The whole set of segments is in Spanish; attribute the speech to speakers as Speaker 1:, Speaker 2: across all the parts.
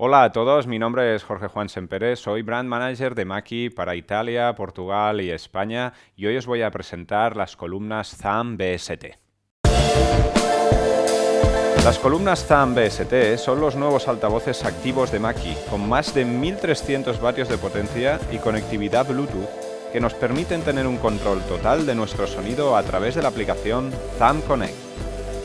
Speaker 1: Hola a todos, mi nombre es Jorge Juan Sempere, soy Brand Manager de Maki para Italia, Portugal y España y hoy os voy a presentar las columnas ZAM BST. Las columnas ZAM BST son los nuevos altavoces activos de Maki, con más de 1300 vatios de potencia y conectividad Bluetooth que nos permiten tener un control total de nuestro sonido a través de la aplicación ZAM Connect.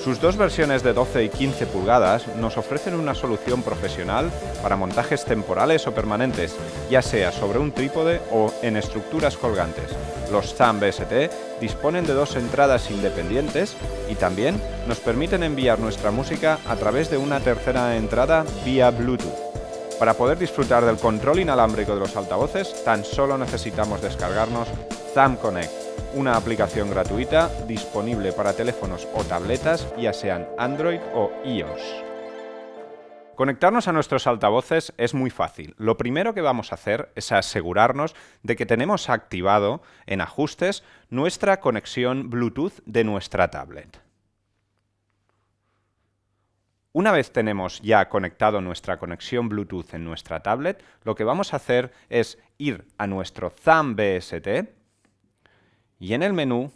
Speaker 1: Sus dos versiones de 12 y 15 pulgadas nos ofrecen una solución profesional para montajes temporales o permanentes, ya sea sobre un trípode o en estructuras colgantes. Los ZAM BST disponen de dos entradas independientes y también nos permiten enviar nuestra música a través de una tercera entrada vía Bluetooth. Para poder disfrutar del control inalámbrico de los altavoces, tan solo necesitamos descargarnos ZAM Connect una aplicación gratuita disponible para teléfonos o tabletas, ya sean Android o iOS. Conectarnos a nuestros altavoces es muy fácil. Lo primero que vamos a hacer es asegurarnos de que tenemos activado en ajustes nuestra conexión Bluetooth de nuestra tablet. Una vez tenemos ya conectado nuestra conexión Bluetooth en nuestra tablet, lo que vamos a hacer es ir a nuestro ZAM BST, y en el menú,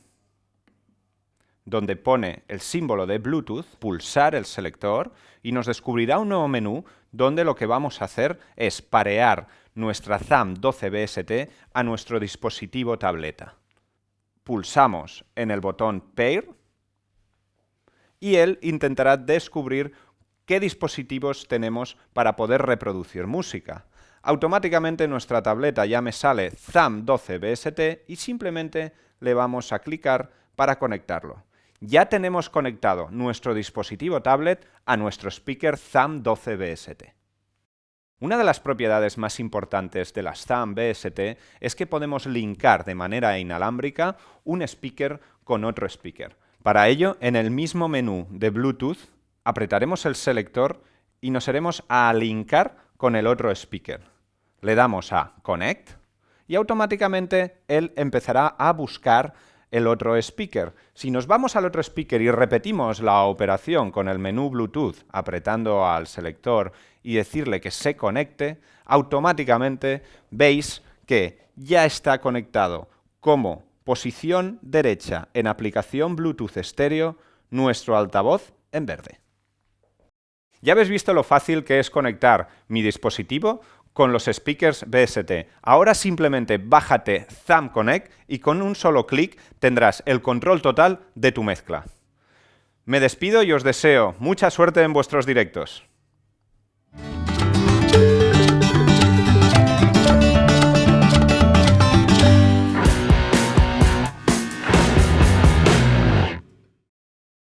Speaker 1: donde pone el símbolo de Bluetooth, pulsar el selector y nos descubrirá un nuevo menú donde lo que vamos a hacer es parear nuestra ZAM 12BST a nuestro dispositivo tableta. Pulsamos en el botón Pair y él intentará descubrir qué dispositivos tenemos para poder reproducir música. Automáticamente nuestra tableta ya me sale ZAM 12BST y simplemente le vamos a clicar para conectarlo. Ya tenemos conectado nuestro dispositivo tablet a nuestro speaker ZAM 12 BST. Una de las propiedades más importantes de las ZAM BST es que podemos linkar de manera inalámbrica un speaker con otro speaker. Para ello, en el mismo menú de Bluetooth, apretaremos el selector y nos iremos a linkar con el otro speaker. Le damos a Connect y automáticamente él empezará a buscar el otro speaker. Si nos vamos al otro speaker y repetimos la operación con el menú Bluetooth apretando al selector y decirle que se conecte, automáticamente veis que ya está conectado como posición derecha en aplicación Bluetooth estéreo nuestro altavoz en verde. Ya habéis visto lo fácil que es conectar mi dispositivo con los speakers BST. Ahora simplemente bájate ZAM Connect y con un solo clic tendrás el control total de tu mezcla. Me despido y os deseo mucha suerte en vuestros directos.